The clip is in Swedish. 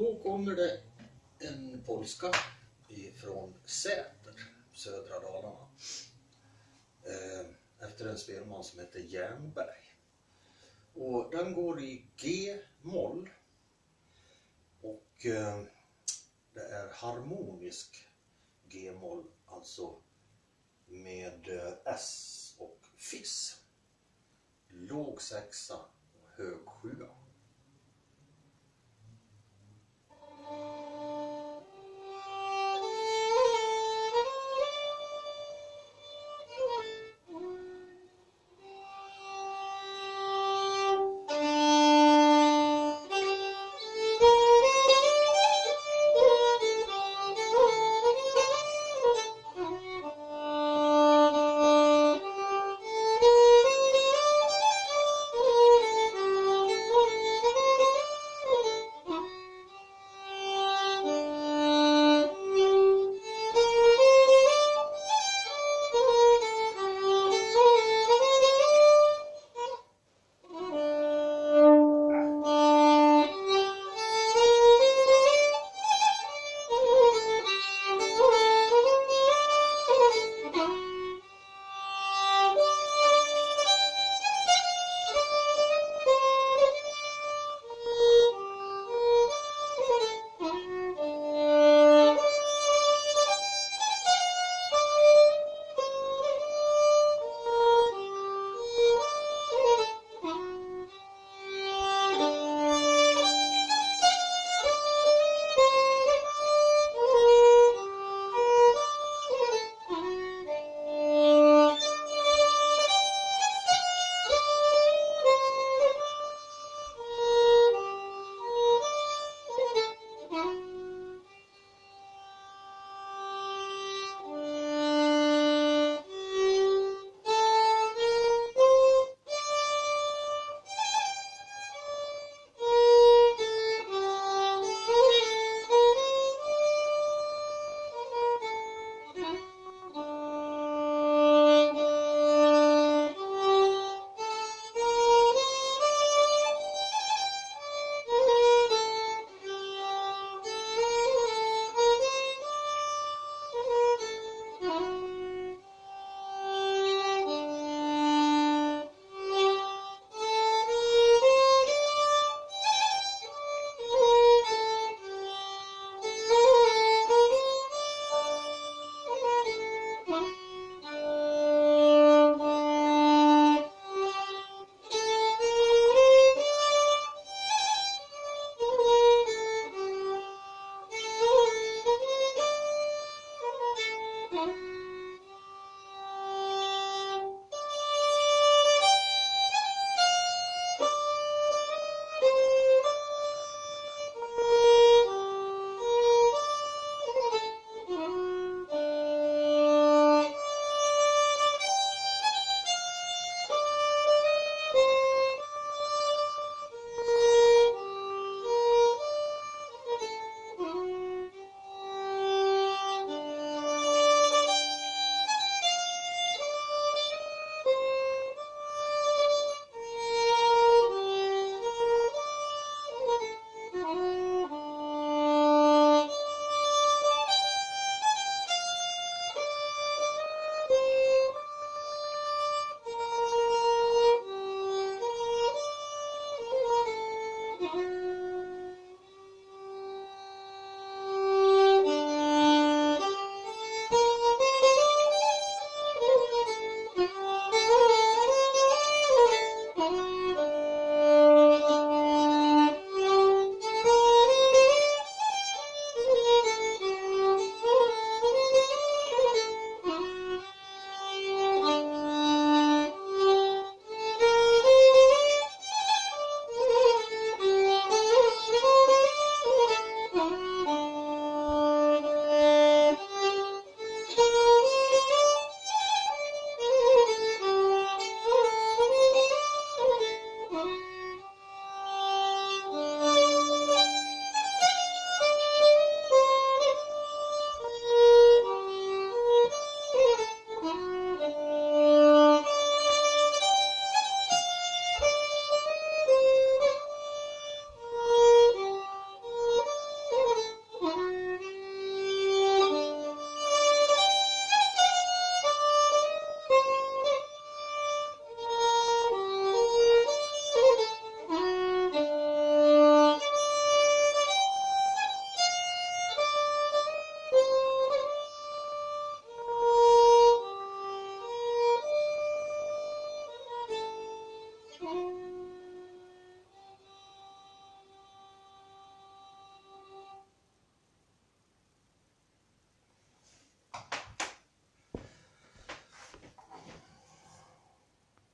Då kommer det en polska ifrån Säter, södra Dalarna. Eh, efter en spelman som heter Jernberg. Och den går i G-moll. Och eh, det är harmonisk G-moll, alltså med eh, S och Fiss. Låg sexa och hög sjua.